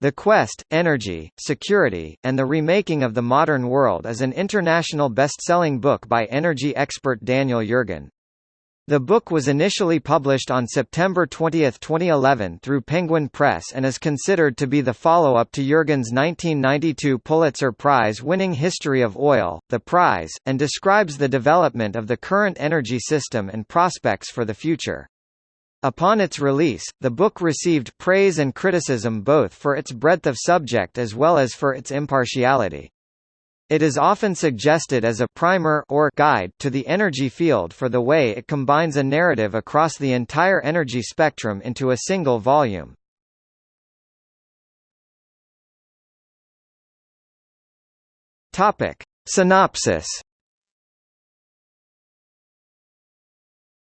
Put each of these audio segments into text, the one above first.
The Quest, Energy, Security, and the Remaking of the Modern World is an international best-selling book by energy expert Daniel Yergin. The book was initially published on September 20, 2011 through Penguin Press and is considered to be the follow-up to Yergin's 1992 Pulitzer Prize-winning History of Oil, The Prize, and describes the development of the current energy system and prospects for the future. Upon its release, the book received praise and criticism both for its breadth of subject as well as for its impartiality. It is often suggested as a primer or guide to the energy field for the way it combines a narrative across the entire energy spectrum into a single volume. Topic: Synopsis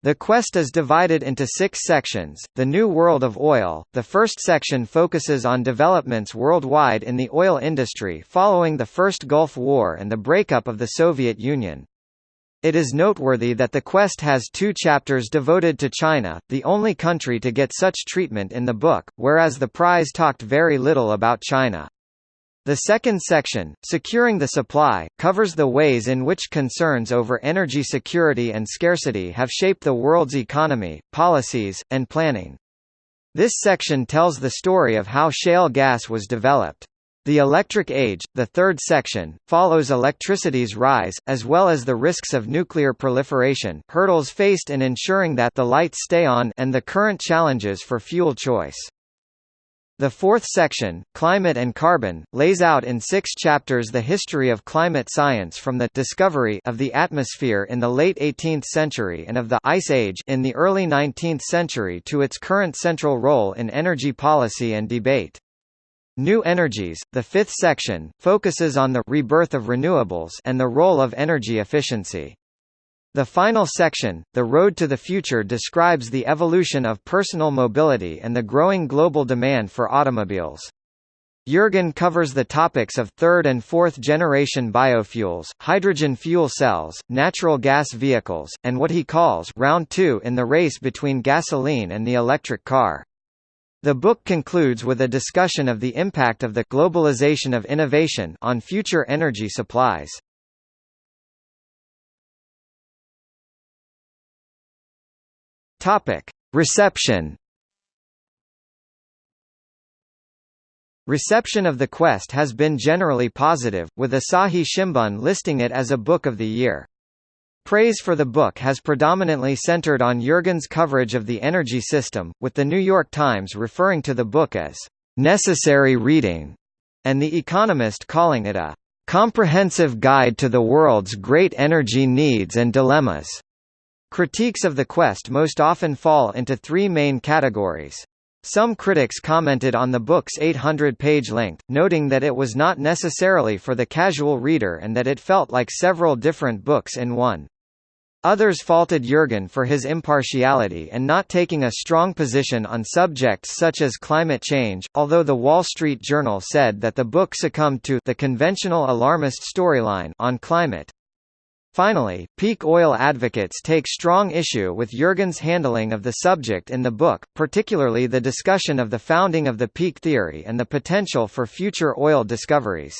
The quest is divided into six sections. The New World of Oil. The first section focuses on developments worldwide in the oil industry following the First Gulf War and the breakup of the Soviet Union. It is noteworthy that the quest has two chapters devoted to China, the only country to get such treatment in the book, whereas the prize talked very little about China. The second section, Securing the Supply, covers the ways in which concerns over energy security and scarcity have shaped the world's economy, policies, and planning. This section tells the story of how shale gas was developed. The Electric Age, the third section, follows electricity's rise, as well as the risks of nuclear proliferation, hurdles faced in ensuring that the lights stay on and the current challenges for fuel choice. The fourth section, Climate and Carbon, lays out in six chapters the history of climate science from the discovery of the atmosphere in the late 18th century and of the Ice Age in the early 19th century to its current central role in energy policy and debate. New Energies, the fifth section, focuses on the rebirth of renewables and the role of energy efficiency. The final section, The Road to the Future describes the evolution of personal mobility and the growing global demand for automobiles. Yergin covers the topics of third and fourth generation biofuels, hydrogen fuel cells, natural gas vehicles, and what he calls round 2 in the race between gasoline and the electric car. The book concludes with a discussion of the impact of the globalization of innovation on future energy supplies. Topic: Reception. Reception of the quest has been generally positive, with Asahi Shimbun listing it as a book of the year. Praise for the book has predominantly centered on Yergin's coverage of the energy system, with The New York Times referring to the book as necessary reading, and The Economist calling it a comprehensive guide to the world's great energy needs and dilemmas. Critiques of the quest most often fall into three main categories. Some critics commented on the book's 800-page length, noting that it was not necessarily for the casual reader and that it felt like several different books in one. Others faulted Yergin for his impartiality and not taking a strong position on subjects such as climate change, although the Wall Street Journal said that the book succumbed to the conventional alarmist storyline on climate. Finally, peak oil advocates take strong issue with Yergin's handling of the subject in the book, particularly the discussion of the founding of the peak theory and the potential for future oil discoveries.